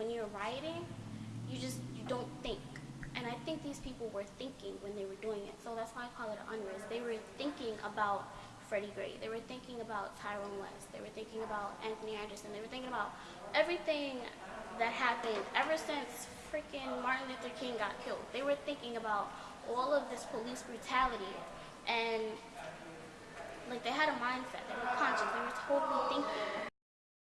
when you're rioting, you just you don't think. And I think these people were thinking when they were doing it. So that's why I call it an unrest. They were thinking about Freddie Gray. They were thinking about Tyrone West. They were thinking about Anthony Anderson. They were thinking about everything that happened ever since freaking Martin Luther King got killed. They were thinking about all of this police brutality and like they had a mindset. They were conscious.